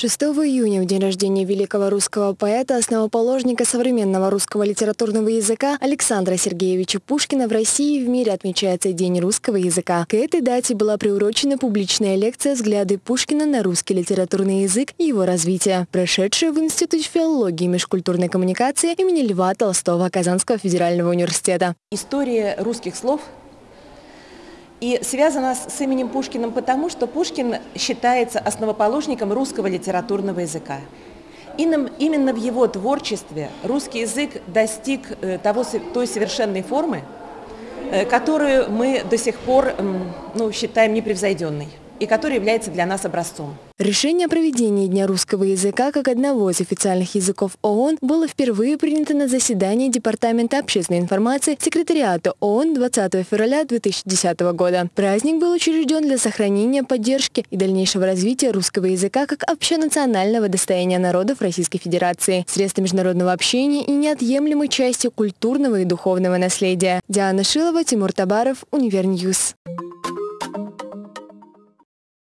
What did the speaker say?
6 июня, в день рождения великого русского поэта, основоположника современного русского литературного языка Александра Сергеевича Пушкина в России и в мире отмечается День русского языка. К этой дате была приурочена публичная лекция «Взгляды Пушкина на русский литературный язык и его развитие», прошедшая в Институте филологии и межкультурной коммуникации имени Льва Толстого Казанского федерального университета. История русских слов и связана с именем Пушкиным потому, что Пушкин считается основоположником русского литературного языка. Именно в его творчестве русский язык достиг э, того, той совершенной формы, э, которую мы до сих пор ну, считаем непревзойденной и который является для нас образцом. Решение о проведении Дня русского языка как одного из официальных языков ООН было впервые принято на заседании Департамента общественной информации Секретариата ООН 20 февраля 2010 года. Праздник был учрежден для сохранения, поддержки и дальнейшего развития русского языка как общенационального достояния народов Российской Федерации, средства международного общения и неотъемлемой части культурного и духовного наследия. Диана Шилова, Тимур Табаров, Univer News.